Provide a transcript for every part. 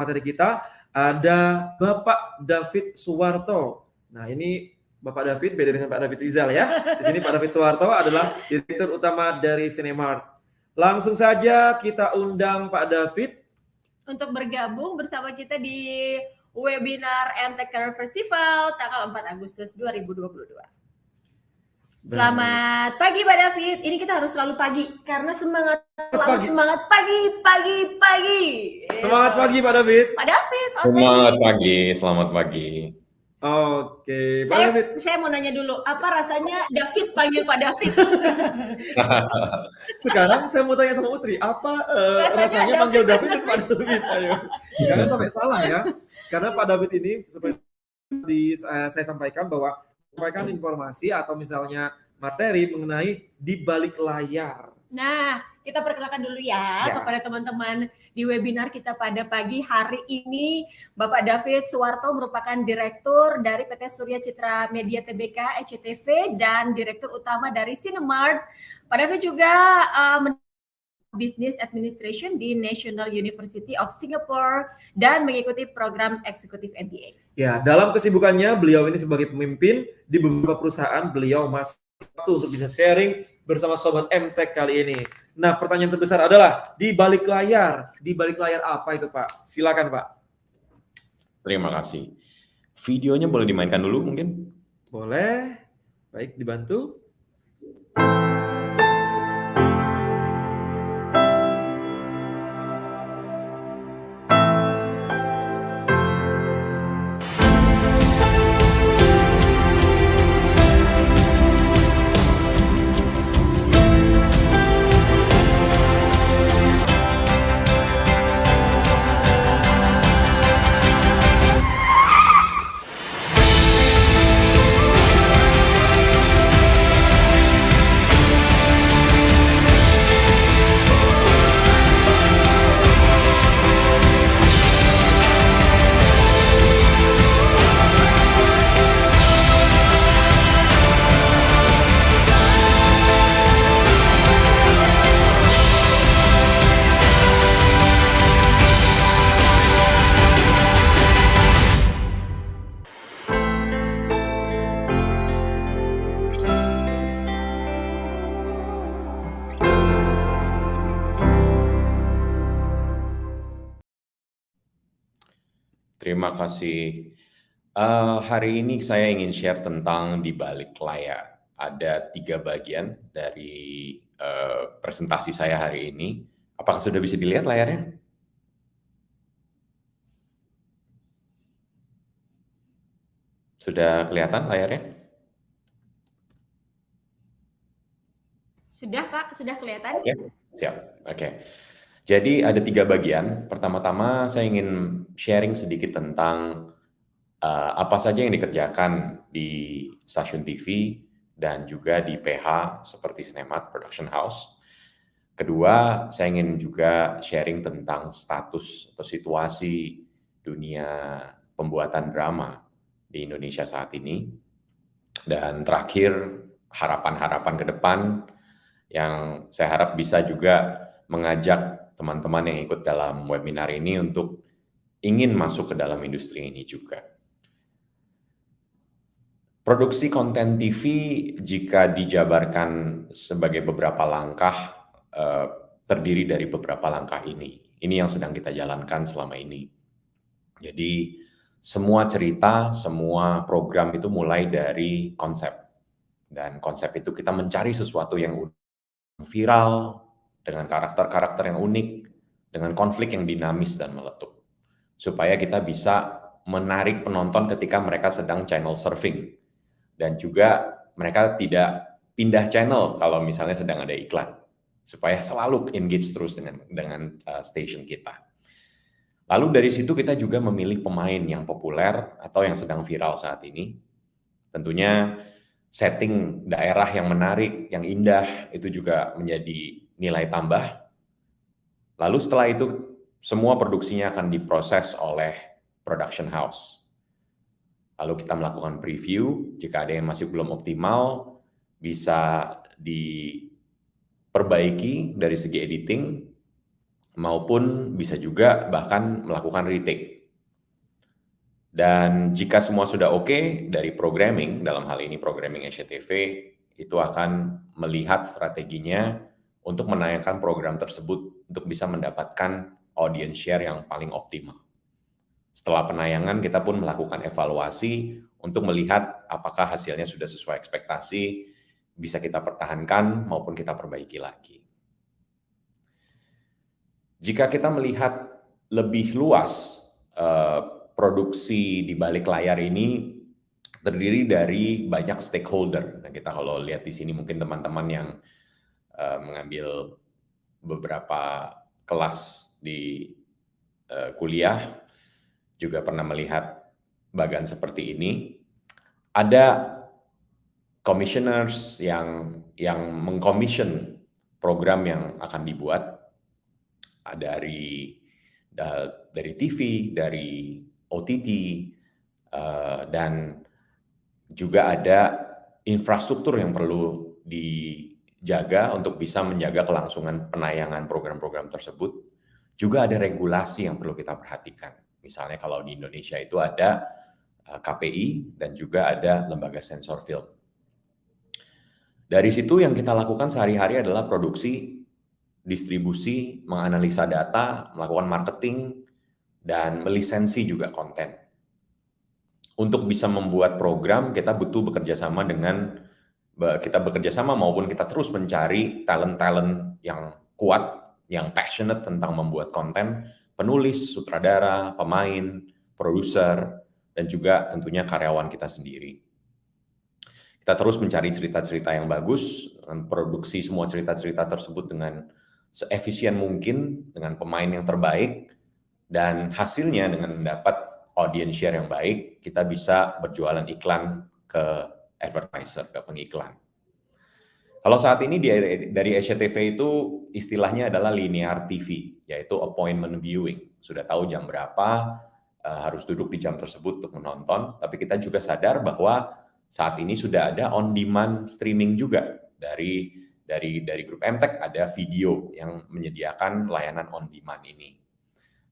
materi kita ada Bapak David Suwarto. Nah, ini Bapak David beda dengan Pak David Rizal ya. Di sini Pak David Suwarto adalah direktur utama dari Cinemart. Langsung saja kita undang Pak David untuk bergabung bersama kita di webinar Career Festival tanggal 4 Agustus 2022. Selamat pagi Pak David. Ini kita harus selalu pagi karena semangat selalu pagi. semangat pagi pagi pagi. Semangat pagi Pak David. Pak David. Semangat pagi. Selamat pagi. Oke, Pak saya, David. Saya mau nanya dulu, apa rasanya David panggil Pak David? Sekarang saya mau tanya sama Utri, apa uh, rasanya, rasanya manggil David dan Pak David? Ayo, jangan sampai salah ya. Karena Pak David ini seperti di, uh, saya sampaikan bahwa sampaikan informasi atau misalnya materi mengenai di balik layar. Nah, kita perkenalkan dulu ya, ya. kepada teman-teman di webinar kita pada pagi hari ini. Bapak David Suwarto merupakan Direktur dari PT Surya Citra Media TBK ECTV dan Direktur Utama dari Cinemart. Pak David juga uh, Business Administration di National University of Singapore dan mengikuti program eksekutif MBA. Ya, dalam kesibukannya beliau ini sebagai pemimpin di beberapa perusahaan, beliau masih waktu untuk bisa sharing bersama sobat MTech kali ini. Nah, pertanyaan terbesar adalah di balik layar, di balik layar apa itu, Pak? Silakan, Pak. Terima kasih. Videonya boleh dimainkan dulu mungkin? Boleh. Baik, dibantu. Terima kasih. Uh, hari ini saya ingin share tentang di balik layar. Ada tiga bagian dari uh, presentasi saya hari ini. Apakah sudah bisa dilihat layarnya? Sudah kelihatan layarnya? Sudah Pak, sudah kelihatan. Oke, okay. siap. Oke. Okay. Jadi ada tiga bagian. Pertama-tama saya ingin sharing sedikit tentang uh, apa saja yang dikerjakan di stasiun TV dan juga di PH seperti Cinemat Production House. Kedua, saya ingin juga sharing tentang status atau situasi dunia pembuatan drama di Indonesia saat ini. Dan terakhir, harapan-harapan ke depan yang saya harap bisa juga mengajak teman-teman yang ikut dalam webinar ini untuk ingin masuk ke dalam industri ini juga. Produksi konten TV jika dijabarkan sebagai beberapa langkah eh, terdiri dari beberapa langkah ini. Ini yang sedang kita jalankan selama ini. Jadi semua cerita, semua program itu mulai dari konsep. Dan konsep itu kita mencari sesuatu yang viral, dengan karakter-karakter yang unik, dengan konflik yang dinamis dan meletup. Supaya kita bisa menarik penonton ketika mereka sedang channel surfing. Dan juga mereka tidak pindah channel kalau misalnya sedang ada iklan. Supaya selalu engage terus dengan dengan uh, station kita. Lalu dari situ kita juga memilih pemain yang populer atau yang sedang viral saat ini. Tentunya setting daerah yang menarik, yang indah, itu juga menjadi nilai tambah. Lalu setelah itu semua produksinya akan diproses oleh production house. Lalu kita melakukan preview, jika ada yang masih belum optimal, bisa diperbaiki dari segi editing, maupun bisa juga bahkan melakukan retake. Dan jika semua sudah oke okay, dari programming, dalam hal ini programming SCTV, itu akan melihat strateginya untuk menayangkan program tersebut untuk bisa mendapatkan audience share yang paling optimal. Setelah penayangan, kita pun melakukan evaluasi untuk melihat apakah hasilnya sudah sesuai ekspektasi, bisa kita pertahankan maupun kita perbaiki lagi. Jika kita melihat lebih luas eh, produksi di balik layar ini terdiri dari banyak stakeholder. Nah, kita kalau lihat di sini mungkin teman-teman yang eh, mengambil beberapa kelas di eh, kuliah juga pernah melihat bagan seperti ini. Ada commissioners yang yang mengcommission program yang akan dibuat dari dari TV, dari OTT, uh, dan juga ada infrastruktur yang perlu dijaga untuk bisa menjaga kelangsungan penayangan program-program tersebut. Juga ada regulasi yang perlu kita perhatikan. Misalnya kalau di Indonesia itu ada KPI dan juga ada lembaga sensor film. Dari situ yang kita lakukan sehari-hari adalah produksi distribusi, menganalisa data, melakukan marketing, dan melisensi juga konten. Untuk bisa membuat program, kita butuh bekerja sama dengan kita bekerja sama maupun kita terus mencari talent-talent yang kuat, yang passionate tentang membuat konten, penulis, sutradara, pemain, produser, dan juga tentunya karyawan kita sendiri. Kita terus mencari cerita-cerita yang bagus, produksi semua cerita-cerita tersebut dengan seefisien mungkin dengan pemain yang terbaik dan hasilnya dengan mendapat audience share yang baik, kita bisa berjualan iklan ke advertiser, ke pengiklan. Kalau saat ini dari SCTV itu istilahnya adalah linear TV, yaitu appointment viewing. Sudah tahu jam berapa, eh, harus duduk di jam tersebut untuk menonton, tapi kita juga sadar bahwa saat ini sudah ada on-demand streaming juga dari dari dari grup MTech ada video yang menyediakan layanan on demand ini.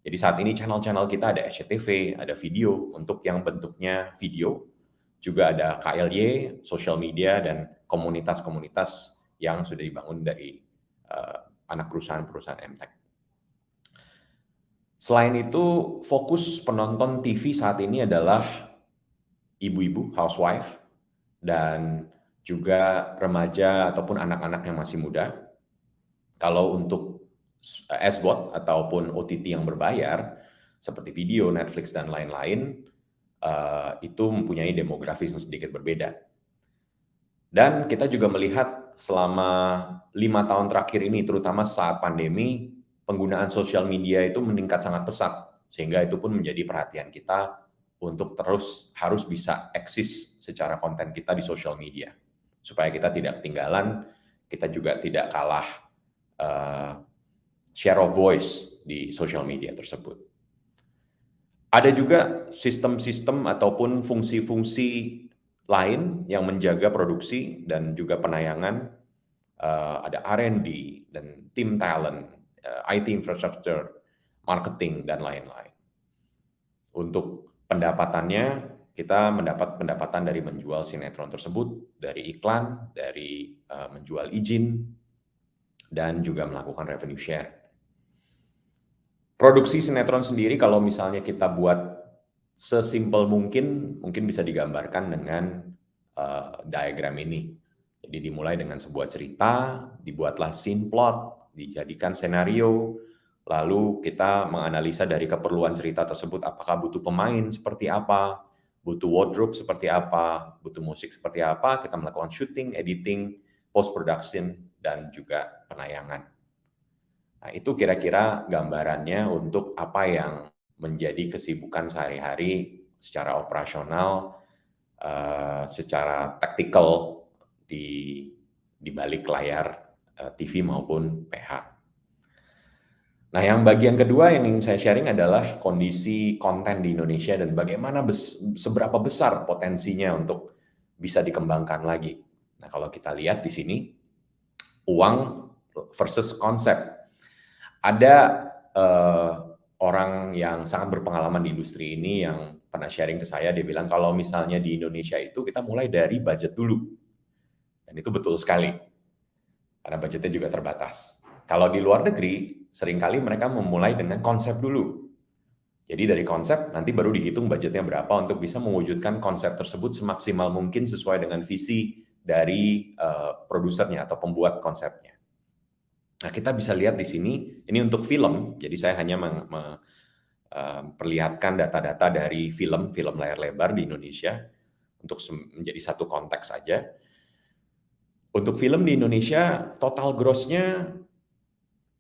Jadi saat ini channel-channel kita ada SCTV, ada video untuk yang bentuknya video, juga ada KLY, social media dan komunitas-komunitas yang sudah dibangun dari uh, anak perusahaan-perusahaan MTech. Selain itu, fokus penonton TV saat ini adalah ibu-ibu, housewife, dan juga remaja ataupun anak-anak yang masih muda. Kalau untuk SVOD ataupun OTT yang berbayar, seperti video, Netflix, dan lain-lain, uh, itu mempunyai demografi yang sedikit berbeda. Dan kita juga melihat selama lima tahun terakhir ini, terutama saat pandemi, penggunaan sosial media itu meningkat sangat pesat, sehingga itu pun menjadi perhatian kita untuk terus harus bisa eksis secara konten kita di sosial media supaya kita tidak ketinggalan, kita juga tidak kalah uh, share of voice di social media tersebut. Ada juga sistem-sistem ataupun fungsi-fungsi lain yang menjaga produksi dan juga penayangan. Uh, ada R&D dan tim talent, uh, eh, IT infrastructure, marketing, dan lain-lain. Untuk pendapatannya, kita mendapat pendapatan dari menjual sinetron tersebut, dari iklan, dari uh, menjual izin, dan juga melakukan revenue share. Produksi sinetron sendiri kalau misalnya kita buat sesimpel mungkin, mungkin bisa digambarkan dengan uh, diagram ini. Jadi dimulai dengan sebuah cerita, dibuatlah scene plot, dijadikan senario, lalu kita menganalisa dari keperluan cerita tersebut apakah butuh pemain seperti apa, butuh wardrobe seperti apa, butuh musik seperti apa, kita melakukan shooting, editing, post production dan juga penayangan. Nah, itu kira-kira gambarannya untuk apa yang menjadi kesibukan sehari-hari secara operasional, uh, secara taktikal di di balik layar uh, eh, TV maupun PH. Nah, yang bagian kedua yang ingin saya sharing adalah kondisi konten di Indonesia dan bagaimana bes seberapa besar potensinya untuk bisa dikembangkan lagi. Nah, kalau kita lihat di sini, uang versus konsep. Ada uh, orang yang sangat berpengalaman di industri ini yang pernah sharing ke saya, dia bilang kalau misalnya di Indonesia itu kita mulai dari budget dulu. Dan itu betul sekali. Karena budgetnya juga terbatas. Kalau di luar negeri, sering kali mereka memulai dengan konsep dulu. Jadi dari konsep nanti baru dihitung budgetnya berapa untuk bisa mewujudkan konsep tersebut semaksimal mungkin sesuai dengan visi dari uh, produsernya atau pembuat konsepnya. Nah, kita bisa lihat di sini, ini untuk film, jadi saya hanya memperlihatkan data-data dari film, film layar lebar di Indonesia, untuk menjadi satu konteks saja. Untuk film di Indonesia, total gross-nya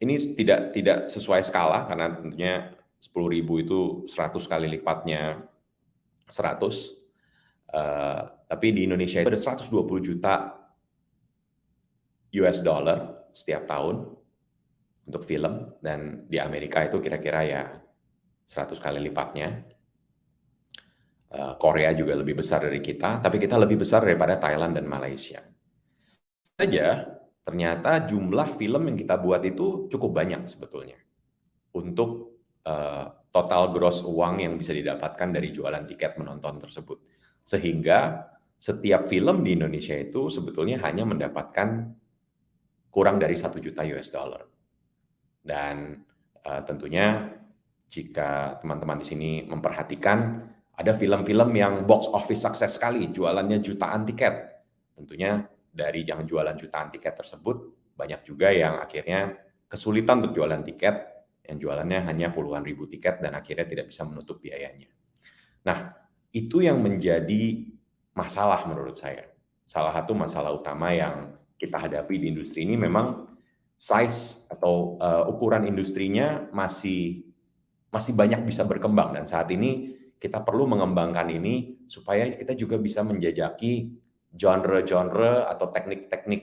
ini tidak tidak sesuai skala, karena tentunya 10.000 itu 100 kali lipatnya 100. Uh, tapi di Indonesia itu ada 120 juta US dollar setiap tahun untuk film dan di Amerika itu kira-kira ya 100 kali lipatnya. Eh, Korea juga lebih besar dari kita, tapi kita lebih besar daripada Thailand dan Malaysia. Saja ternyata jumlah film yang kita buat itu cukup banyak sebetulnya untuk uh, total gross uang yang bisa didapatkan dari jualan tiket menonton tersebut. Sehingga setiap film di Indonesia itu sebetulnya hanya mendapatkan kurang dari satu juta US dollar. Dan uh, tentunya jika teman-teman di sini memperhatikan ada film-film yang box office sukses sekali, jualannya jutaan tiket. Tentunya dari yang jualan jutaan tiket tersebut banyak juga yang akhirnya kesulitan untuk jualan tiket, yang jualannya hanya puluhan ribu tiket dan akhirnya tidak bisa menutup biayanya. Nah, itu yang menjadi masalah menurut saya. Salah satu masalah utama yang kita hadapi di industri ini memang size atau uh, ukuran industrinya masih masih banyak bisa berkembang dan saat ini kita perlu mengembangkan ini supaya kita juga bisa menjajaki genre-genre atau teknik-teknik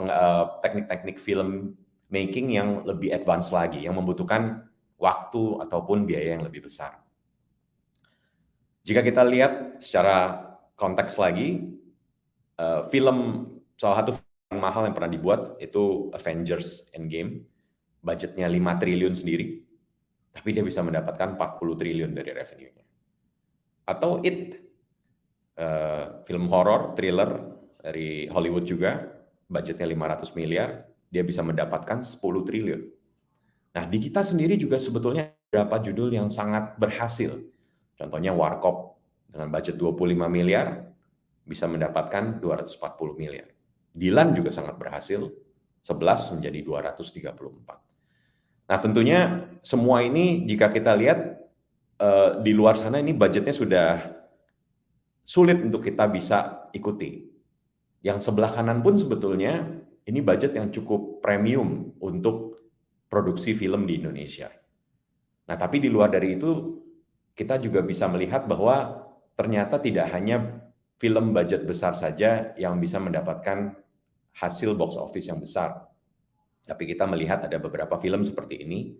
eh, teknik-teknik film making yang lebih advance lagi yang membutuhkan waktu ataupun biaya yang lebih besar. Jika kita lihat secara konteks lagi, uh, film salah satu mahal yang pernah dibuat itu Avengers Endgame. Budgetnya 5 triliun sendiri, tapi dia bisa mendapatkan 40 triliun dari revenue-nya. Atau It, uh, film horror, thriller dari Hollywood juga, budgetnya 500 miliar, dia bisa mendapatkan 10 triliun. Nah, di kita sendiri juga sebetulnya beberapa judul yang sangat berhasil. Contohnya Warkop dengan budget 25 miliar bisa mendapatkan 240 miliar. Dilan juga sangat berhasil, 11 menjadi 234. Nah tentunya semua ini jika kita lihat uh, di luar sana ini budgetnya sudah sulit untuk kita bisa ikuti. Yang sebelah kanan pun sebetulnya ini budget yang cukup premium untuk produksi film di Indonesia. Nah tapi di luar dari itu kita juga bisa melihat bahwa ternyata tidak hanya film budget besar saja yang bisa mendapatkan hasil box office yang besar. Tapi kita melihat ada beberapa film seperti ini,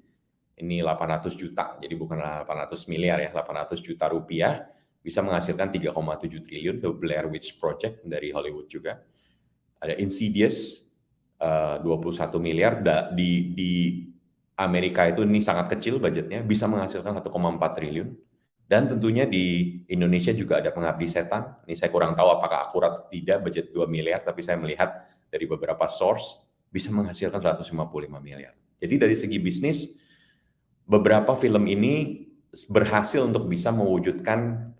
ini 800 juta, jadi bukan 800 miliar ya, 800 juta rupiah, bisa menghasilkan 3,7 triliun, The Blair Witch Project dari Hollywood juga. Ada Insidious, 21 eh, miliar, di, di Amerika itu ini sangat kecil budgetnya, bisa menghasilkan 1,4 triliun. Dan tentunya di Indonesia juga ada pengabdi setan. Ini saya kurang tahu apakah akurat atau tidak budget 2 miliar, tapi saya melihat dari beberapa source bisa menghasilkan 155 miliar. Jadi dari segi bisnis, beberapa film ini berhasil untuk bisa mewujudkan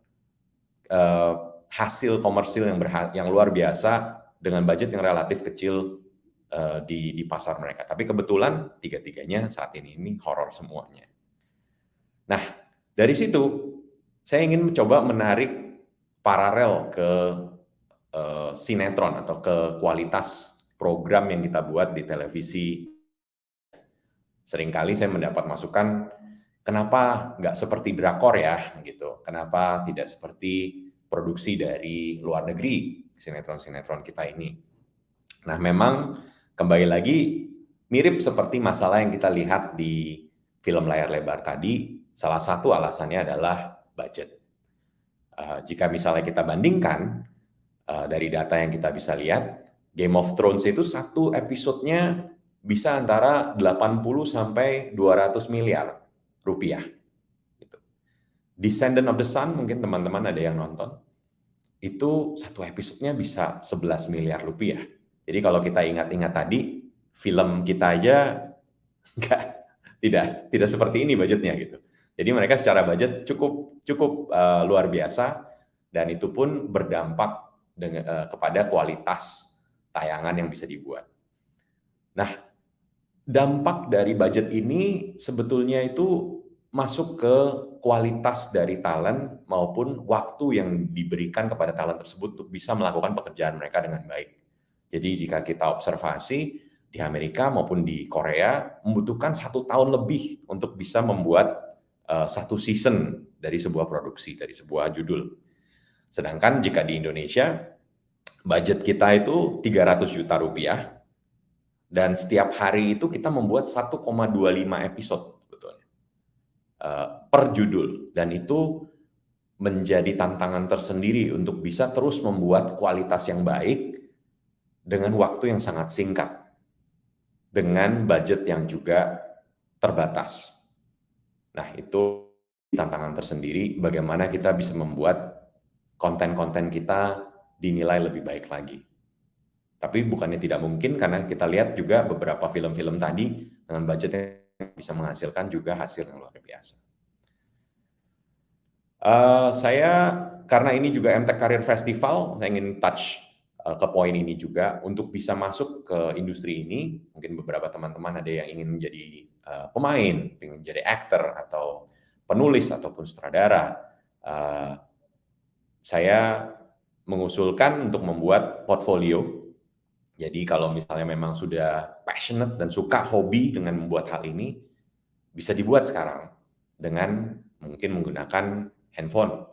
uh, hasil komersil yang, yang luar biasa dengan budget yang relatif kecil uh, di, di pasar mereka. Tapi kebetulan tiga-tiganya saat ini ini horor semuanya. Nah, dari situ saya ingin mencoba menarik paralel ke uh, sinetron atau ke kualitas program yang kita buat di televisi. Seringkali saya mendapat masukan, kenapa nggak seperti drakor ya, gitu. Kenapa tidak seperti produksi dari luar negeri, sinetron-sinetron kita ini. Nah, memang kembali lagi mirip seperti masalah yang kita lihat di film layar lebar tadi, salah satu alasannya adalah budget. Uh, jika misalnya kita bandingkan uh, dari data yang kita bisa lihat, Game of Thrones itu satu episodenya bisa antara 80 sampai 200 miliar rupiah. Gitu. Descendant of the Sun mungkin teman-teman ada yang nonton. Itu satu episodenya bisa 11 miliar rupiah. Jadi kalau kita ingat-ingat tadi, film kita aja enggak tidak tidak seperti ini budgetnya gitu. Jadi mereka secara budget cukup cukup uh, luar biasa dan itu pun berdampak dengan, uh, kepada kualitas tayangan yang bisa dibuat. Nah, dampak dari budget ini sebetulnya itu masuk ke kualitas dari talent maupun waktu yang diberikan kepada talent tersebut untuk bisa melakukan pekerjaan mereka dengan baik. Jadi jika kita observasi di Amerika maupun di Korea membutuhkan satu tahun lebih untuk bisa membuat uh, satu season dari sebuah produksi dari sebuah judul. Sedangkan jika di Indonesia budget kita itu 300 juta rupiah. Dan setiap hari itu kita membuat 1,25 episode sebetulnya. Uh, per judul. Dan itu menjadi tantangan tersendiri untuk bisa terus membuat kualitas yang baik dengan waktu yang sangat singkat. Dengan budget yang juga terbatas. Nah, itu tantangan tersendiri bagaimana kita bisa membuat konten-konten kita dinilai lebih baik lagi. Tapi bukannya tidak mungkin karena kita lihat juga beberapa film-film tadi dengan budget yang bisa menghasilkan juga hasil yang luar biasa. Uh, saya karena ini juga MTech Career Festival, saya ingin touch uh, ke poin ini juga untuk bisa masuk ke industri ini. Mungkin beberapa teman-teman ada yang ingin menjadi uh, pemain, ingin menjadi aktor atau penulis ataupun sutradara. Uh, saya mengusulkan untuk membuat portfolio jadi kalau misalnya memang sudah passionate dan suka hobi dengan membuat hal ini, bisa dibuat sekarang dengan mungkin menggunakan handphone.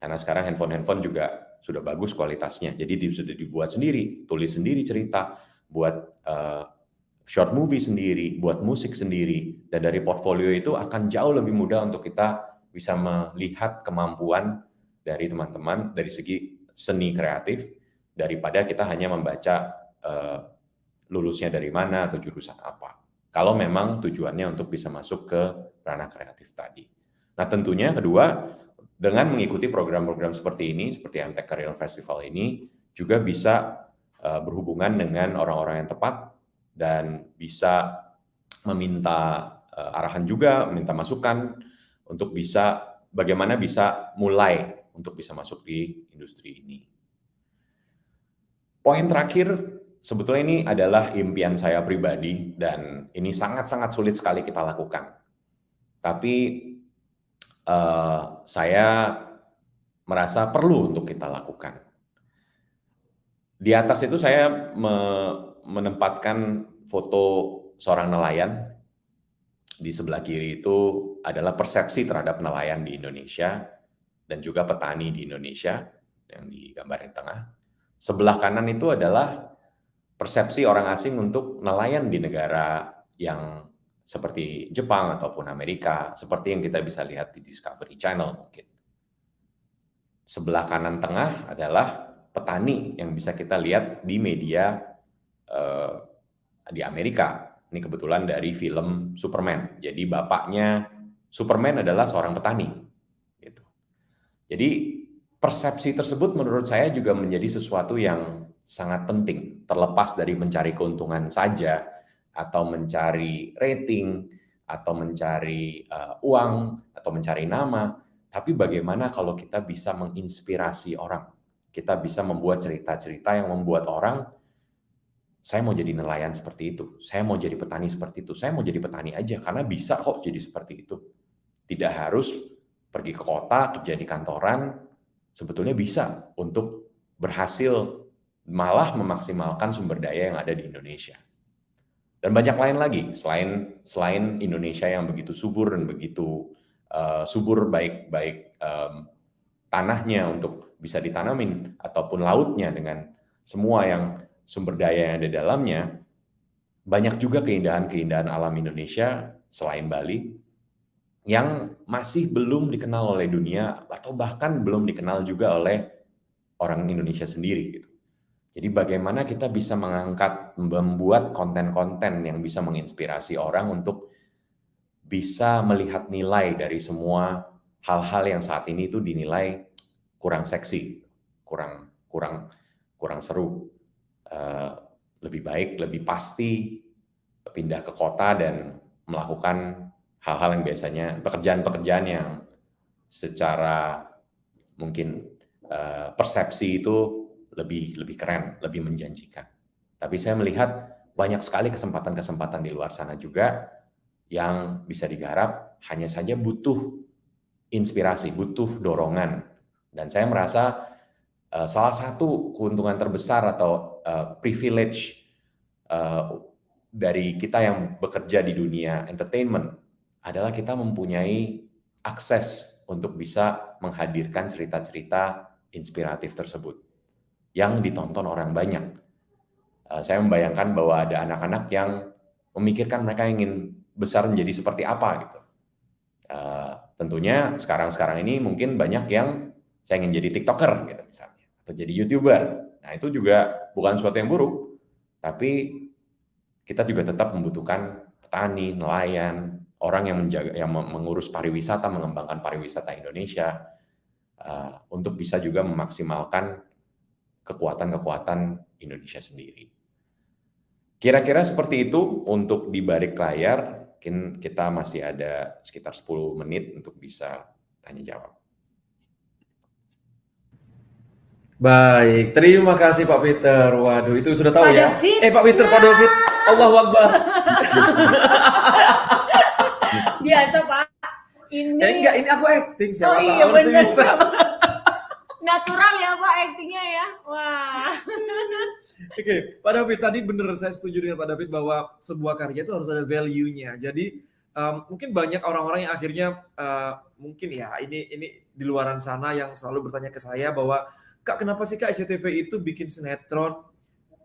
Karena sekarang handphone-handphone juga sudah bagus kualitasnya. Jadi sudah dibuat sendiri, tulis sendiri cerita, buat uh, short movie sendiri, buat musik sendiri. Dan dari portfolio itu akan jauh lebih mudah untuk kita bisa melihat kemampuan dari teman-teman dari segi seni kreatif daripada kita hanya membaca uh, lulusnya dari mana atau jurusan apa. Kalau memang tujuannya untuk bisa masuk ke ranah kreatif tadi. Nah tentunya kedua, dengan mengikuti program-program seperti ini, seperti MTech Career Festival ini, juga bisa uh, berhubungan dengan orang-orang yang tepat dan bisa meminta uh, arahan juga, meminta masukan untuk bisa bagaimana bisa mulai untuk bisa masuk di industri ini. Poin terakhir sebetulnya ini adalah impian saya pribadi dan ini sangat-sangat sulit sekali kita lakukan. Tapi uh, saya merasa perlu untuk kita lakukan. Di atas itu saya me menempatkan foto seorang nelayan. Di sebelah kiri itu adalah persepsi terhadap nelayan di Indonesia dan juga petani di Indonesia yang di tengah. Sebelah kanan itu adalah persepsi orang asing untuk nelayan di negara yang seperti Jepang ataupun Amerika, seperti yang kita bisa lihat di Discovery Channel mungkin. Sebelah kanan tengah adalah petani yang bisa kita lihat di media uh, di Amerika. Ini kebetulan dari film Superman. Jadi bapaknya Superman adalah seorang petani. Jadi persepsi tersebut menurut saya juga menjadi sesuatu yang sangat penting, terlepas dari mencari keuntungan saja, atau mencari rating, atau mencari uh, uang, atau mencari nama, tapi bagaimana kalau kita bisa menginspirasi orang, kita bisa membuat cerita-cerita yang membuat orang, saya mau jadi nelayan seperti itu, saya mau jadi petani seperti itu, saya mau jadi petani aja, karena bisa kok jadi seperti itu. Tidak harus pergi ke kota, kerja di kantoran, sebetulnya bisa untuk berhasil malah memaksimalkan sumber daya yang ada di Indonesia. Dan banyak lain lagi selain selain Indonesia yang begitu subur dan begitu uh, subur baik baik um, tanahnya untuk bisa ditanamin ataupun lautnya dengan semua yang sumber daya yang ada dalamnya banyak juga keindahan-keindahan alam Indonesia selain Bali yang masih belum dikenal oleh dunia atau bahkan belum dikenal juga oleh orang Indonesia sendiri gitu. Jadi bagaimana kita bisa mengangkat membuat konten-konten yang bisa menginspirasi orang untuk bisa melihat nilai dari semua hal-hal yang saat ini itu dinilai kurang seksi, kurang kurang kurang seru. Uh, lebih baik, lebih pasti pindah ke kota dan melakukan hal-hal yang biasanya pekerjaan-pekerjaan yang secara mungkin uh, persepsi itu lebih lebih keren, lebih menjanjikan. Tapi saya melihat banyak sekali kesempatan-kesempatan di luar sana juga yang bisa digarap, hanya saja butuh inspirasi, butuh dorongan. Dan saya merasa uh, salah satu keuntungan terbesar atau uh, privilege uh, dari kita yang bekerja di dunia entertainment adalah kita mempunyai akses untuk bisa menghadirkan cerita-cerita inspiratif tersebut yang ditonton orang banyak Eh, saya membayangkan bahwa ada anak-anak yang memikirkan mereka ingin besar menjadi seperti apa gitu. Uh, tentunya sekarang-sekarang ini mungkin banyak yang saya ingin jadi tiktoker gitu misalnya atau jadi youtuber. Nah itu juga bukan sesuatu yang buruk, tapi kita juga tetap membutuhkan petani, nelayan, orang yang menjaga, yang mengurus pariwisata, mengembangkan pariwisata Indonesia uh, untuk bisa juga memaksimalkan kekuatan-kekuatan Indonesia sendiri. Kira-kira seperti itu untuk di balik layar, mungkin kita masih ada sekitar 10 menit untuk bisa tanya jawab. Baik, terima kasih Pak Peter. Waduh, itu sudah tahu Pak ya. David. Eh Pak Peter, Pak David. Allah Akbar. Biasa Pak. Ini. Eh enggak, ini aku acting siapa Oh iya benar. bisa. Natural ya Pak actingnya ya. Wah. Oke, Pak David tadi bener saya setuju dengan Pak David bahwa sebuah karya itu harus ada value-nya. Jadi um, mungkin banyak orang-orang yang akhirnya uh, mungkin ya ini ini di luaran sana yang selalu bertanya ke saya bahwa Kak kenapa sih Kak SCTV itu bikin sinetron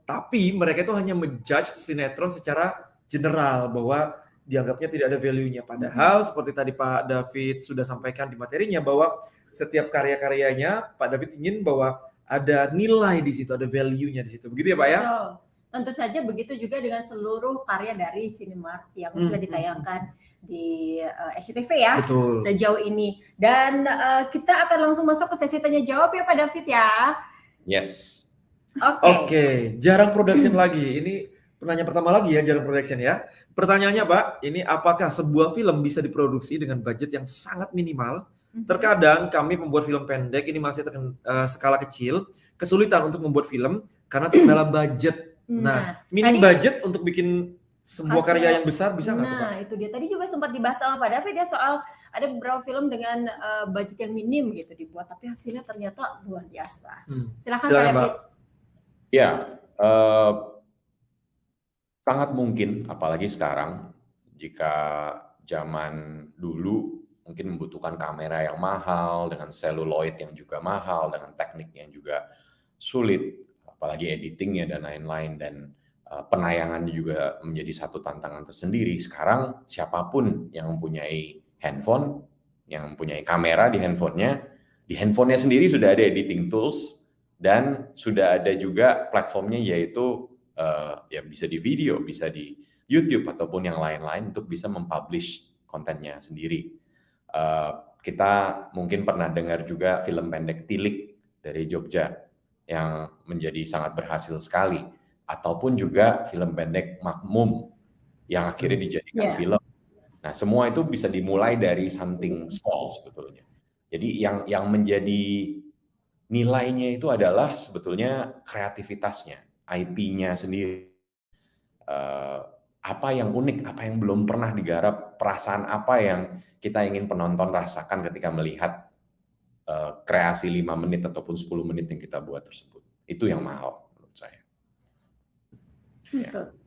tapi mereka itu hanya menjudge sinetron secara general bahwa dianggapnya tidak ada value-nya. Padahal seperti tadi Pak David sudah sampaikan di materinya bahwa setiap karya-karyanya Pak David ingin bahwa ada nilai di situ, ada value-nya di situ. Begitu ya Pak ya? Betul. Tentu saja begitu juga dengan seluruh karya dari Cinemark yang Hmm, sudah hmm, ditayangkan di uh, SCTV ya Betul. sejauh ini. Dan uh, kita akan langsung masuk ke sesi tanya jawab ya Pak David ya. Yes. Oke. Oke, jarang production lagi. Ini pertanyaan pertama lagi ya, jarang production ya. Pertanyaannya Pak, ini apakah sebuah film bisa diproduksi dengan budget yang sangat minimal? Mhm. Terkadang kami membuat film pendek ini masih terken, eh, skala kecil, kesulitan untuk membuat film karena terkendala budget. Nah, minim tadi- budget untuk bikin sebuah Hasil- karya yang besar bisa nggak tuh Pak? Nah, itu dia. Tadi juga sempat dibahas sama Pak David ya soal ada beberapa film dengan uh, budget yang minim gitu dibuat, tapi hasilnya ternyata luar biasa. Hmm. Silakan, Silakan, Pak Pak. David. Ya, eh, sangat mungkin, apalagi sekarang, jika zaman dulu mungkin membutuhkan kamera yang mahal, dengan seluloid yang juga mahal, dengan teknik yang juga sulit, apalagi editingnya dan lain-lain, dan eh, penayangannya juga menjadi satu tantangan tersendiri. Sekarang siapa pun yang mempunyai handphone, yang mempunyai kamera di handphonenya, di handphonenya sendiri sudah ada editing tools, dan sudah ada juga platformnya yaitu uh, ya bisa di video, bisa di YouTube ataupun yang lain-lain untuk bisa mempublish kontennya sendiri. Uh, kita mungkin pernah dengar juga film pendek Tilik dari Jogja yang menjadi sangat berhasil sekali, ataupun juga film pendek Makmum yang akhirnya dijadikan Yeah. film. Nah, semua itu bisa dimulai dari something small sebetulnya. Jadi yang yang menjadi nilainya itu adalah sebetulnya kreativitasnya, IP-nya sendiri. Eh, apa yang unik, apa yang belum pernah digarap, perasaan apa yang kita ingin penonton rasakan ketika melihat eh, kreasi 5 menit ataupun 10 menit yang kita buat tersebut. Itu yang mahal menurut saya.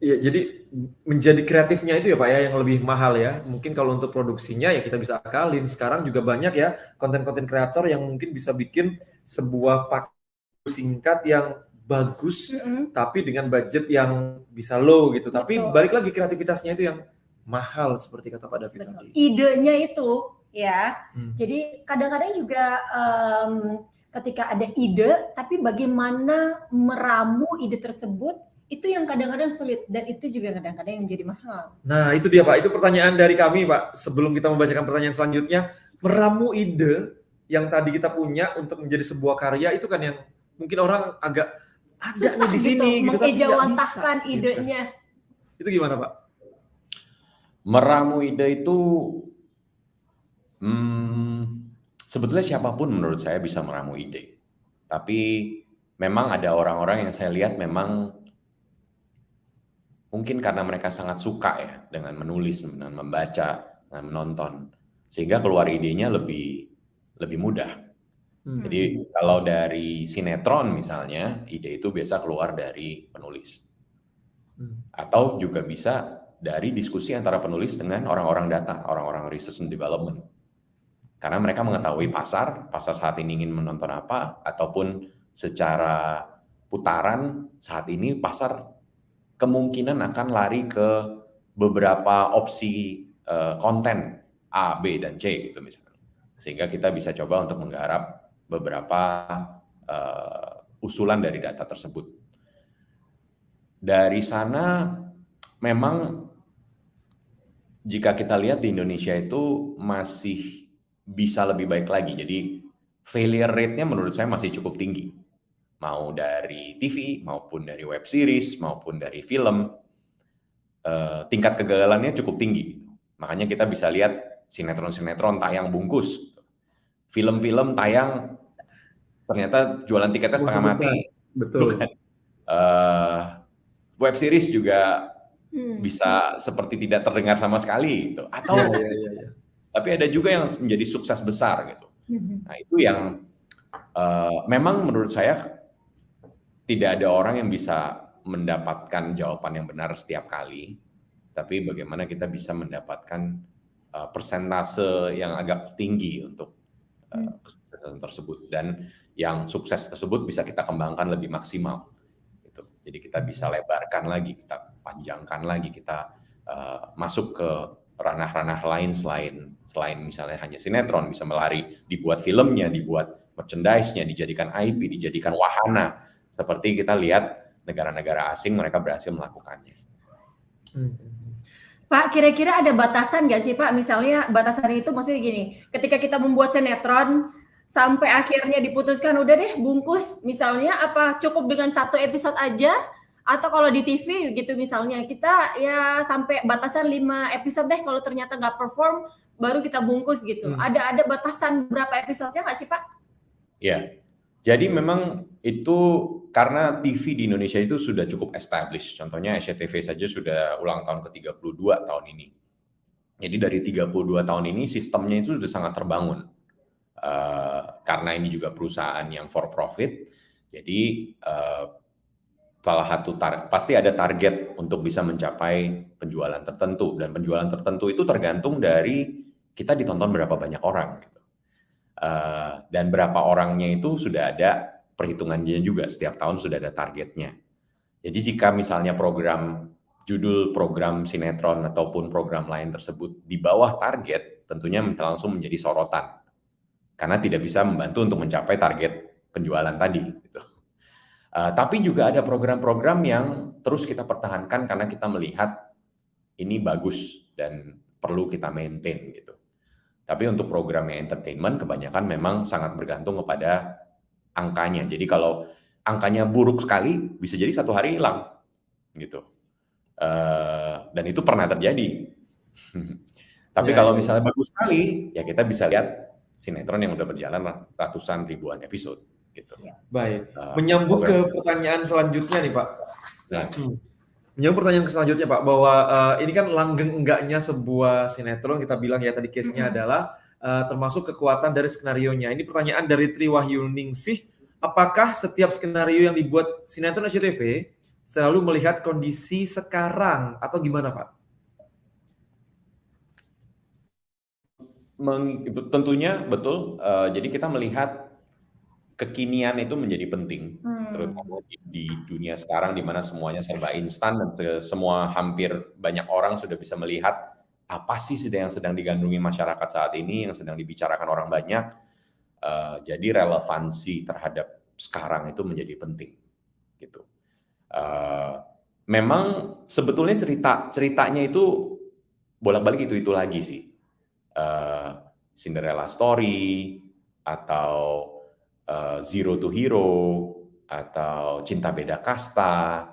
Ya, jadi menjadi kreatifnya itu ya Pak ya yang lebih mahal ya. Mungkin kalau untuk produksinya ya kita bisa akalin. Sekarang juga banyak ya konten-konten kreator yang mungkin bisa bikin sebuah paket singkat yang bagus Mm-mm. tapi dengan budget yang bisa low gitu. Tapi Betul. balik lagi kreativitasnya itu yang mahal seperti kata Pak David Betul. tadi. Idenya itu ya. Hmm. Jadi kadang-kadang juga em, ketika ada ide, tapi bagaimana meramu ide tersebut itu yang kadang-kadang sulit dan itu juga kadang-kadang yang menjadi mahal. Nah, itu dia Pak. Itu pertanyaan dari kami Pak. Sebelum kita membacakan pertanyaan selanjutnya, meramu ide yang tadi kita punya untuk menjadi sebuah karya itu kan yang mungkin orang agak ada Susah nih di sini gitu, gitu, mengejawantahkan bisa, gitu. idenya. Itu gimana Pak? Meramu ide itu hmm, sebetulnya siapa pun menurut saya bisa meramu ide. Tapi memang ada orang-orang yang saya lihat memang mungkin karena mereka sangat suka ya dengan menulis, dengan membaca, dengan menonton, sehingga keluar idenya lebih lebih mudah. Hmm. Jadi kalau dari sinetron misalnya, ide itu biasa keluar dari penulis. Hmm. Atau juga bisa dari diskusi antara penulis dengan orang-orang data, orang-orang research and development. Karena mereka mengetahui pasar, pasar saat ini ingin menonton apa, ataupun secara putaran saat ini pasar kemungkinan akan lari ke beberapa opsi uh, konten A, B, dan C gitu misalnya. Sehingga kita bisa coba untuk menggarap beberapa uh, usulan dari data tersebut. Dari sana memang jika kita lihat di Indonesia itu masih bisa lebih baik lagi. Jadi failure rate-nya menurut saya masih cukup tinggi. Mau dari TV, maupun dari web series, maupun dari film, eh, tingkat kegagalannya cukup tinggi. Makanya kita bisa lihat sinetron-sinetron tayang bungkus. Film-film tayang ternyata jualan tiketnya setengah mati. Betul. Bukan. Uh, web series juga Hmm. bisa seperti tidak terdengar sama sekali gitu. Atau Iya, iya, iya, iya. tapi ada juga yang menjadi sukses besar gitu. Hmm. Nah, itu yang uh, memang menurut saya tidak ada orang yang bisa mendapatkan jawaban yang benar setiap kali, tapi bagaimana kita bisa mendapatkan uh, persentase yang agak tinggi untuk uh, kesuksesan tersebut dan yang sukses tersebut bisa kita kembangkan lebih maksimal. Gitu. Jadi kita bisa lebarkan lagi, kita panjangkan lagi, kita uh, masuk ke ranah-ranah lain selain selain misalnya hanya sinetron bisa melari dibuat filmnya, dibuat merchandise-nya, dijadikan IP, dijadikan wahana seperti kita lihat negara-negara asing mereka berhasil melakukannya. Hmm. Pak, kira-kira ada batasan nggak sih Pak? Misalnya batasan itu maksudnya gini, ketika kita membuat sinetron sampai akhirnya diputuskan udah deh bungkus, misalnya apa cukup dengan satu episode aja? Atau kalau di TV gitu misalnya kita ya sampai batasan 5 episode deh kalau ternyata nggak perform baru kita bungkus gitu. Hmm. Ada ada batasan berapa episodenya nggak sih Pak? Ya, jadi memang itu karena TV di Indonesia itu sudah cukup established. Contohnya SCTV saja sudah ulang tahun ke-32 tahun ini. Jadi dari 32 tahun ini sistemnya itu sudah sangat terbangun. Uh, karena ini juga perusahaan yang for profit, jadi uh, salah satu pasti ada target untuk bisa mencapai penjualan tertentu dan penjualan tertentu itu tergantung dari kita ditonton berapa banyak orang gitu. Uh, dan berapa orangnya itu sudah ada perhitungannya juga setiap tahun sudah ada targetnya. Jadi jika misalnya program judul program sinetron ataupun program lain tersebut di bawah target, tentunya langsung menjadi sorotan karena tidak bisa membantu untuk mencapai target penjualan tadi. Gitu. Uh, tapi juga ada program-program yang terus kita pertahankan karena kita melihat ini bagus dan perlu kita maintain gitu. Tapi untuk program yang entertainment kebanyakan memang sangat bergantung kepada angkanya. Jadi kalau angkanya buruk sekali bisa jadi satu hari hilang gitu. Uh, dan itu pernah terjadi. Tapi ya, kalau ya. misalnya bagus sekali, ya kita bisa lihat sinetron yang udah berjalan ratusan ribuan episode gitu. Baik. Uh, Menyambung ke pertanyaan selanjutnya nih Pak. Nah, hmm. Menyambung pertanyaan selanjutnya Pak bahwa uh, ini kan langgeng enggaknya sebuah sinetron kita bilang ya tadi case-nya hmm. adalah uh, termasuk kekuatan dari skenario nya. Ini pertanyaan dari Tri Wahyuningsih, apakah setiap skenario yang dibuat sinetron SCTV selalu melihat kondisi sekarang atau gimana Pak? Meng, tentunya betul. Uh, jadi kita melihat kekinian itu menjadi penting, hmm. terutama di, di dunia sekarang di mana semuanya serba instan dan se semua hampir banyak orang sudah bisa melihat apa sih sedang yang sedang digandrungi masyarakat saat ini, yang sedang dibicarakan orang banyak. Uh, jadi relevansi terhadap sekarang itu menjadi penting, gitu. Uh, memang sebetulnya cerita ceritanya itu bolak-balik itu-itu lagi sih. Uh, Cinderella Story atau uh, Zero to Hero atau Cinta Beda Kasta.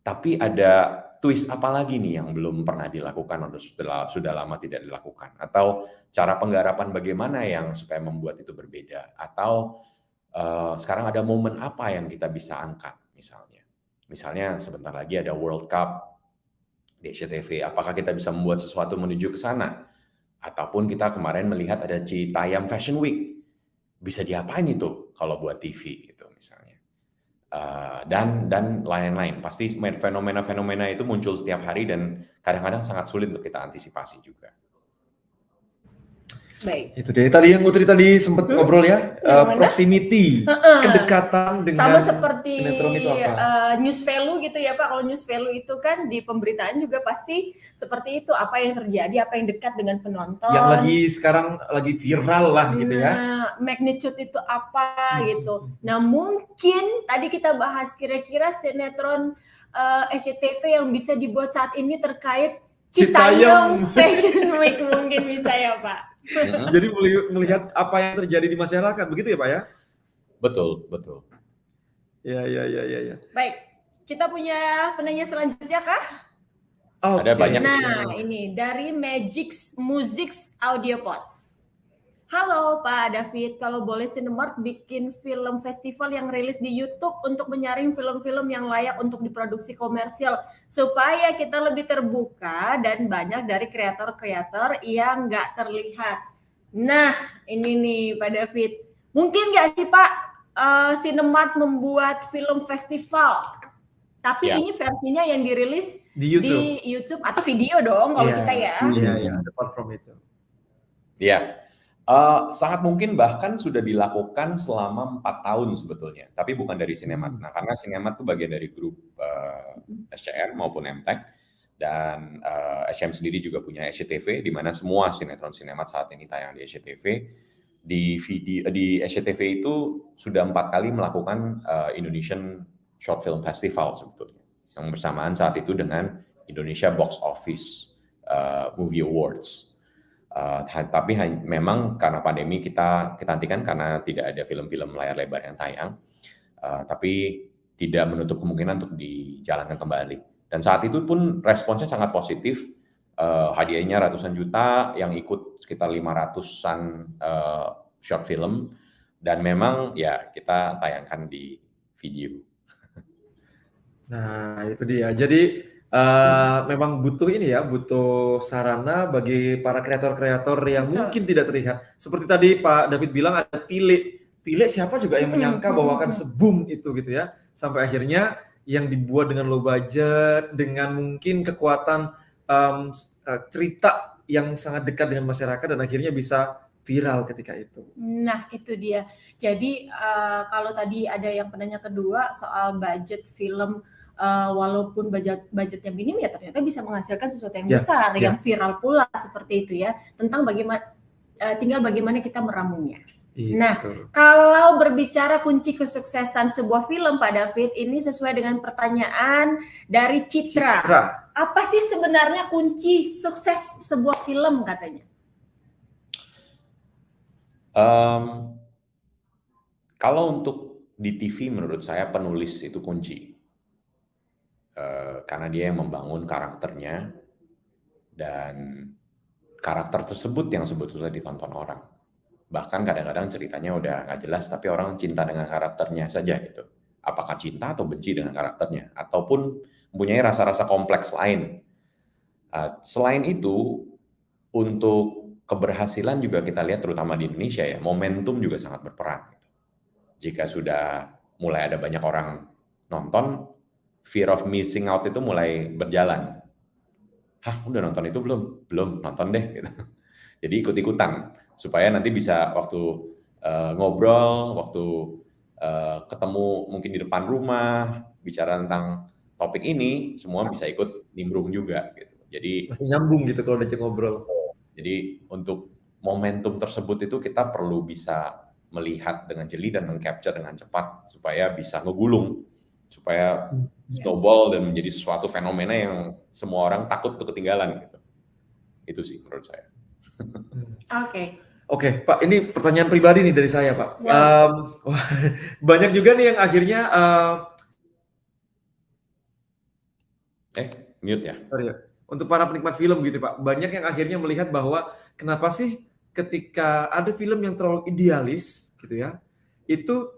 Tapi ada twist apa lagi nih yang belum pernah dilakukan atau sudah sudah lama tidak dilakukan? Atau cara penggarapan bagaimana yang supaya membuat itu berbeda? Atau uh, sekarang ada momen apa yang kita bisa angkat misalnya? Misalnya sebentar lagi ada World Cup di SCTV apakah kita bisa membuat sesuatu menuju ke sana? Ataupun kita kemarin melihat ada Citayam Fashion Week. Bisa diapain itu kalau buat TV gitu misalnya Uh, dan dan lain-lain. Pasti fenomena-fenomena itu muncul setiap hari dan kadang-kadang sangat sulit untuk kita antisipasi juga. Baik. Itu dia. Tadi yang Putri tadi sempat hmm? ngobrol ya, uh, proximity, kedekatan dengan sama seperti sinetron itu apa? Uh, news value gitu ya Pak. Kalau news value itu kan di pemberitaan juga pasti seperti itu, apa yang terjadi, apa yang dekat dengan penonton. Yang lagi sekarang lagi viral lah nah, gitu ya. Nah, magnitude itu apa hmm. gitu. Nah, mungkin tadi kita bahas kira-kira sinetron uh, SCTV yang bisa dibuat saat ini terkait Citayam Fashion Week mungkin bisa ya Pak. Jadi melihat apa yang terjadi di masyarakat, begitu ya Pak ya? Betul, betul. Ya, ya, ya, ya, ya. Baik, kita punya penanya selanjutnya kah? Oh, Ada okay. banyak. Nah, ini dari Magic Music Audio Post. Halo Pak David, kalau boleh Cinemark bikin film festival yang rilis di YouTube untuk menyaring film-film yang layak untuk diproduksi komersial supaya kita lebih terbuka dan banyak dari kreator-kreator yang nggak terlihat. Nah, ini nih Pak David, mungkin nggak sih Pak uh, Cinemark membuat film festival? Tapi ya. ini versinya yang dirilis di YouTube. di YouTube atau video dong kalau ya. kita ya. Iya, iya, apart from itu. Iya. Uh, sangat mungkin bahkan sudah dilakukan selama empat tahun sebetulnya, tapi bukan dari Sinemat. Hmm. Nah, karena Sinemat itu bagian dari grup uh, eh, SCR maupun MTech, dan uh, eh, SCM sendiri juga punya SCTV, di mana semua sinetron Sinemat saat ini tayang di SCTV. Di video di SCTV itu sudah empat kali melakukan uh, Indonesian Short Film Festival sebetulnya, yang bersamaan saat itu dengan Indonesia Box Office uh, Movie Awards. Uh, tapi memang karena pandemi kita kita hentikan karena tidak ada film-film layar lebar yang tayang. Uh, tapi tidak menutup kemungkinan untuk dijalankan kembali. Dan saat itu pun responsnya sangat positif. Uh, hadiahnya ratusan juta, yang ikut sekitar 500-an uh, short film. Dan memang ya kita tayangkan di video. Nah itu dia. Jadi Uh, memang butuh ini ya, butuh sarana bagi para kreator-kreator yang mungkin tidak terlihat. Seperti tadi Pak David bilang ada tile. Tile siapa juga yang menyangka bahwa akan sebum itu gitu ya. Sampai akhirnya yang dibuat dengan low budget, dengan mungkin kekuatan um, cerita yang sangat dekat dengan masyarakat dan akhirnya bisa viral ketika itu. Nah, itu dia. Jadi uh, kalau tadi ada yang penanya kedua soal budget film uh, walaupun budget budgetnya minim ya ternyata bisa menghasilkan sesuatu yang yeah, besar yeah. yang viral pula seperti itu ya tentang bagaimana uh, tinggal bagaimana kita meramunya. Itu. Nah, kalau berbicara kunci kesuksesan sebuah film Pak David ini sesuai dengan pertanyaan dari Citra. Citra. Apa sih sebenarnya kunci sukses sebuah film katanya? Um, kalau untuk di TV menurut saya penulis itu kunci. Eh, karena dia yang membangun karakternya dan karakter tersebut yang sebetulnya ditonton orang. Bahkan kadang-kadang ceritanya udah nggak jelas, tapi orang cinta dengan karakternya saja gitu. Apakah cinta atau benci dengan karakternya, ataupun mempunyai rasa-rasa kompleks lain. Uh, selain itu, untuk keberhasilan juga kita lihat terutama di Indonesia ya, momentum juga sangat berperan. Gitu. Jika sudah mulai ada banyak orang nonton, fear of missing out itu mulai berjalan. Hah, udah nonton itu belum? Belum, nonton deh. Gitu. Jadi ikut-ikutan supaya nanti bisa waktu uh, ngobrol, waktu uh, ketemu mungkin di depan rumah, bicara tentang topik ini, semua bisa ikut nimbrung juga. Gitu. Jadi masih nyambung gitu kalau udah ngobrol. Jadi untuk momentum tersebut itu kita perlu bisa melihat dengan jeli dan mengcapture dengan cepat supaya bisa ngegulung supaya snowball dan menjadi sesuatu fenomena yang semua orang takut untuk ketinggalan gitu. Itu sih menurut saya. Oke. Oke, Pak, ini pertanyaan pribadi nih dari saya, Pak. Ya. Um, banyak juga nih yang akhirnya uh, Eh, mute ya. sorry ya, untuk para penikmat film gitu, Pak. Banyak yang akhirnya melihat bahwa kenapa sih ketika ada film yang terlalu idealis gitu ya, itu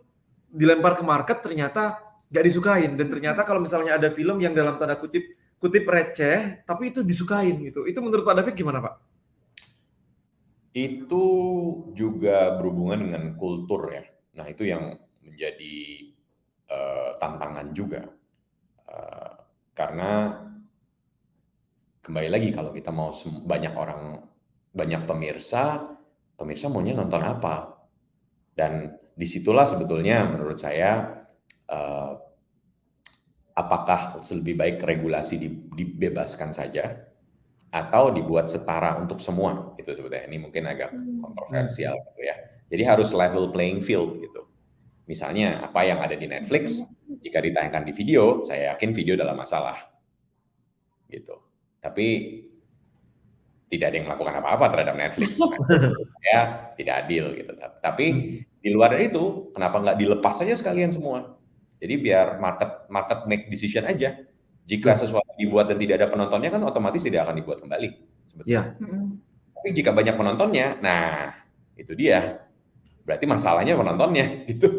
dilempar ke market ternyata nggak disukain dan ternyata kalau misalnya ada film yang dalam tanda kutip kutip receh tapi itu disukain gitu. Itu menurut Pak David gimana, Pak? Itu juga berhubungan dengan kultur ya. Nah, itu yang menjadi eh, tantangan juga. Eh, karena kembali lagi kalau kita mau banyak orang, banyak pemirsa, pemirsa maunya nonton apa? Dan di situlah sebetulnya menurut saya eh, apakah lebih baik regulasi di- dibebaskan saja atau dibuat setara untuk semua itu sebetulnya. Ini mungkin agak Hmm. kontroversial gitu ya. Jadi harus level playing field gitu. Misalnya apa yang ada di Netflix jika ditayangkan di video saya yakin video dalam masalah gitu. Tapi tidak ada yang melakukan apa-apa terhadap Netflix. Ya tidak adil gitu. Tapi di luar itu kenapa nggak dilepas saja sekalian semua jadi biar market market make decision aja jika sesuatu dibuat dan tidak ada penontonnya kan otomatis tidak akan dibuat kembali sebetulnya. Mm-mm. Tapi jika banyak penontonnya, nah itu dia. Berarti masalahnya penontonnya gitu.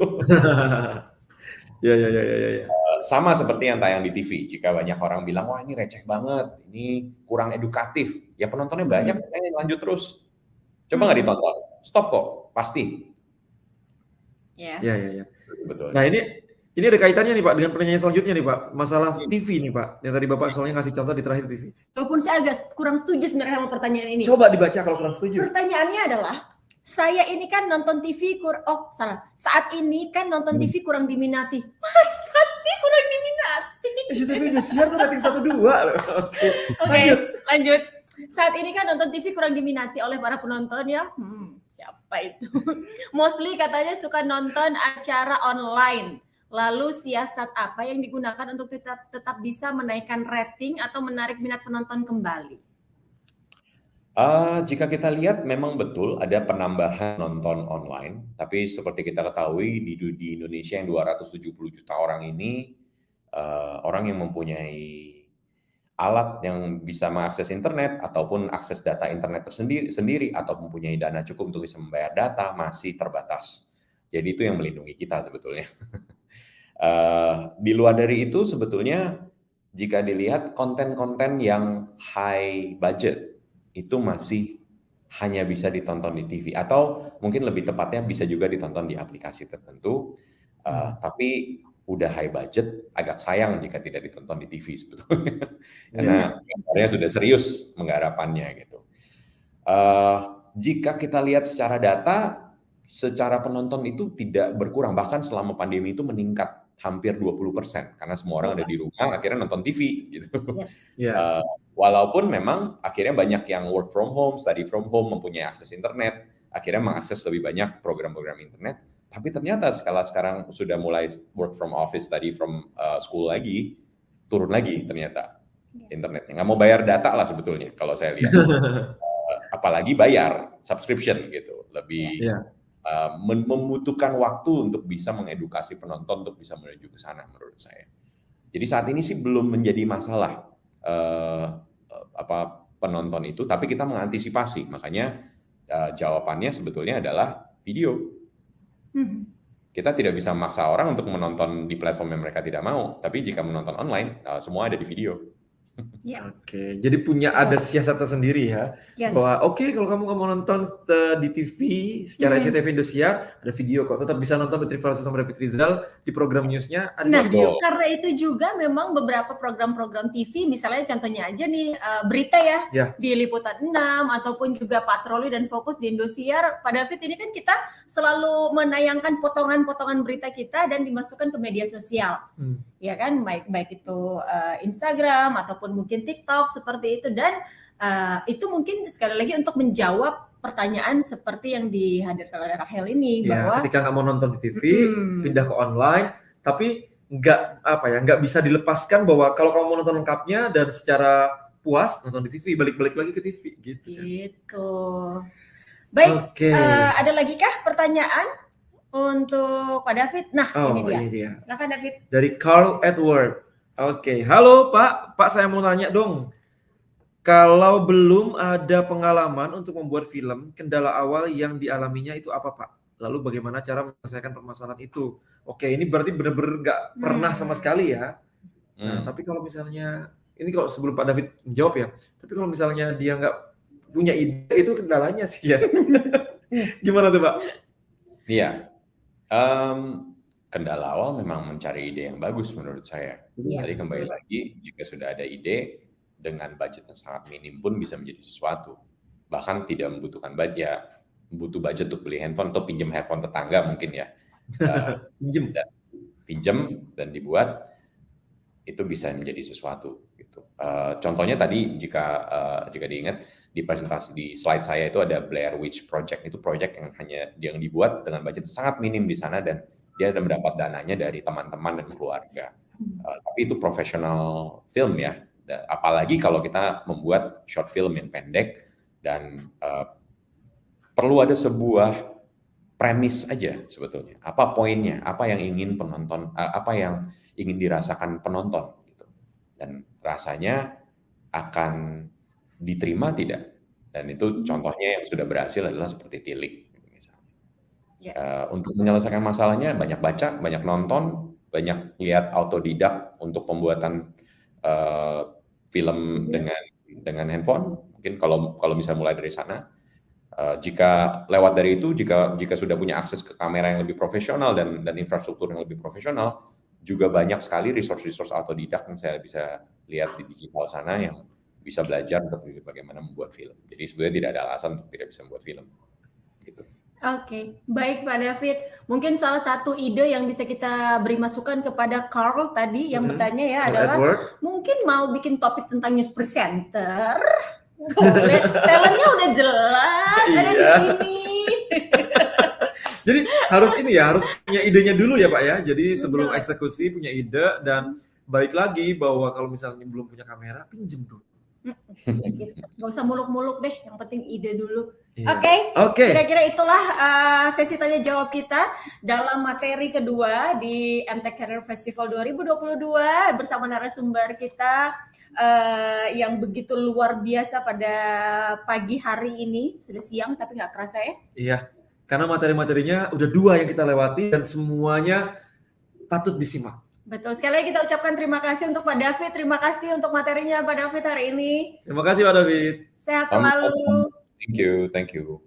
ya ya ya ya ya. Sama seperti yang tayang di TV. Jika banyak orang bilang wah ini receh banget, ini kurang edukatif, ya penontonnya banyak, makanya lanjut terus. Coba nggak ditonton, stop kok, pasti. Ya. Ya ya ya. Betul. Nah ini ini ada kaitannya nih Pak dengan pertanyaan selanjutnya nih Pak, masalah TV nih Pak, yang tadi Bapak soalnya ngasih contoh di terakhir TV. Walaupun saya agak kurang setuju sebenarnya sama pertanyaan ini. Coba dibaca kalau kurang setuju. Pertanyaannya adalah, saya ini kan nonton TV kur oh salah. Saat ini kan nonton Hmm. TV kurang diminati. Masa sih kurang diminati? SCTV Indosiar tuh rating satu dua loh. Oke, Lanjut. lanjut. Saat ini kan nonton TV kurang diminati oleh para penonton ya. Hmm, siapa itu? Mostly katanya suka nonton acara online. Lalu siasat apa yang digunakan untuk tetap tetap bisa menaikkan rating atau menarik minat penonton kembali? Eh, jika kita lihat memang betul ada penambahan nonton online, tapi seperti kita ketahui di, di Indonesia yang 270 juta orang ini eh, orang yang mempunyai alat yang bisa mengakses internet ataupun akses data internet tersendiri sendiri atau mempunyai dana cukup untuk bisa membayar data masih terbatas. Jadi itu yang melindungi kita sebetulnya. Eh, di luar dari itu sebetulnya jika dilihat konten-konten yang high budget itu masih hanya bisa ditonton di TV atau mungkin lebih tepatnya bisa juga ditonton di aplikasi tertentu. Uh, tapi udah high budget, agak sayang jika tidak ditonton di TV sebetulnya, karena gambarnya sudah serius menggarapannya gitu. Uh, jika kita lihat secara data, secara penonton itu tidak berkurang, bahkan selama pandemi itu meningkat hampir 20% karena semua orang ada di rumah akhirnya nonton TV gitu. Ya. Uh, walaupun memang akhirnya banyak yang work from home, study from home, mempunyai akses internet, akhirnya mengakses lebih banyak program-program internet. Tapi ternyata skala sekarang sudah mulai work from office, study from uh, school lagi, turun lagi ternyata internetnya. Nggak mau bayar data lah sebetulnya kalau saya lihat. uh, apalagi bayar subscription gitu, lebih Ya. Uh, mem- membutuhkan waktu untuk bisa mengedukasi penonton untuk bisa menuju ke sana menurut saya. Jadi saat ini sih belum menjadi masalah uh, uh, apa penonton itu, tapi kita mengantisipasi. Makanya uh, jawabannya sebetulnya adalah video. Hmm. Kita tidak bisa memaksa orang untuk menonton di platform yang mereka tidak mau, tapi jika menonton online, uh, semua ada di video. Ya. Oke, jadi punya ada siasat tersendiri ya. Yes. Bahwa oke kalau kamu mau nonton eh, di TV secara Hmm. SCTV Indosiar ada video kok. Tetap bisa nonton di Trivalis sama David Rizal di program newsnya ada Nah, video. karena itu juga memang beberapa program-program TV, misalnya contohnya aja nih uh, berita ya, Ya. di Liputan 6 ataupun juga patroli dan fokus di Indosiar. Pak David ini kan kita selalu menayangkan potongan-potongan berita kita dan dimasukkan ke media sosial. Hmm. Ya kan, baik baik itu uh, Instagram ataupun mungkin TikTok seperti itu dan uh, itu mungkin sekali lagi untuk menjawab pertanyaan seperti yang dihadirkan oleh Rahel ini Ya, bahwa ketika mau nonton di TV, Hmm. pindah ke online, tapi nggak apa ya nggak bisa dilepaskan bahwa kalau kamu mau nonton lengkapnya dan secara puas nonton di TV balik-balik lagi ke TV gitu. Kan. Gitu. Baik, okay. uh, eh, ada lagi kah pertanyaan untuk Pak David? Nah, oh, ini dia. Ini dia. Silakan David. Dari Carl Edward. Oke, okay. halo Pak. Pak saya mau nanya dong. Kalau belum ada pengalaman untuk membuat film, kendala awal yang dialaminya itu apa Pak? Lalu bagaimana cara menyelesaikan permasalahan itu? Oke, ini berarti benar-benar nggak pernah hmm. sama sekali ya. Nah, hmm. tapi kalau misalnya ini kalau sebelum Pak David menjawab ya, tapi kalau misalnya dia nggak punya ide itu kendalanya sih ya. Gimana tuh Pak? Iya, um, kendala awal memang mencari ide yang bagus menurut saya. Ya, Jadi kembali lagi, jika sudah ada ide dengan budget yang sangat minim pun bisa menjadi sesuatu. Bahkan tidak membutuhkan budget, ya butuh budget untuk beli handphone atau pinjam handphone tetangga mungkin ya. Uh, pinjam dan pinjam dan dibuat itu bisa menjadi sesuatu gitu. Uh, contohnya tadi jika uh, jika diingat di presentasi di slide saya itu ada Blair Witch Project itu project yang hanya yang dibuat dengan budget sangat minim di sana dan dia ada mendapat dananya dari teman-teman dan keluarga. Uh, tapi itu profesional film ya. Apalagi kalau kita membuat short film yang pendek dan uh, perlu ada sebuah premis aja sebetulnya. Apa poinnya? Apa yang ingin penonton? Uh, apa yang ingin dirasakan penonton gitu. Dan rasanya akan diterima tidak? Dan itu hmm. contohnya yang sudah berhasil adalah seperti Tilik. Yeah. Ya. Uh, untuk menyelesaikan masalahnya banyak baca, banyak nonton, banyak lihat autodidak untuk pembuatan uh, film yeah. dengan dengan handphone. Mungkin kalau kalau bisa mulai dari sana. Uh, jika lewat dari itu, jika jika sudah punya akses ke kamera yang lebih profesional dan dan infrastruktur yang lebih profesional, juga banyak sekali resource-resource autodidak yang saya bisa lihat di digital sana yang bisa belajar untuk bagaimana membuat film. Jadi sebenarnya tidak ada alasan untuk tidak bisa membuat film. Gitu. Oke, okay. baik Pak David. Mungkin salah satu ide yang bisa kita beri masukan kepada Carl tadi yang hmm. bertanya ya adalah Edward. mungkin mau bikin topik tentang news presenter. Boleh, talentnya udah jelas ada di iya. sini. Jadi harus ini ya, harus punya idenya dulu ya Pak ya. Jadi sebelum eksekusi punya ide dan baik lagi bahwa kalau misalnya belum punya kamera, pinjem dulu. Gak usah muluk-muluk deh, yang penting ide dulu. Iya. Oke, okay? okay. kira-kira itulah uh, sesi tanya jawab kita dalam materi kedua di MTech Career Festival 2022 bersama narasumber kita uh, yang begitu luar biasa pada pagi hari ini. Sudah siang tapi nggak kerasa ya? Iya, karena materi-materinya udah dua yang kita lewati dan semuanya patut disimak. Betul sekali kita ucapkan terima kasih untuk Pak David, terima kasih untuk materinya Pak David hari ini. Terima kasih Pak David. Sehat selalu. Thank you, thank you.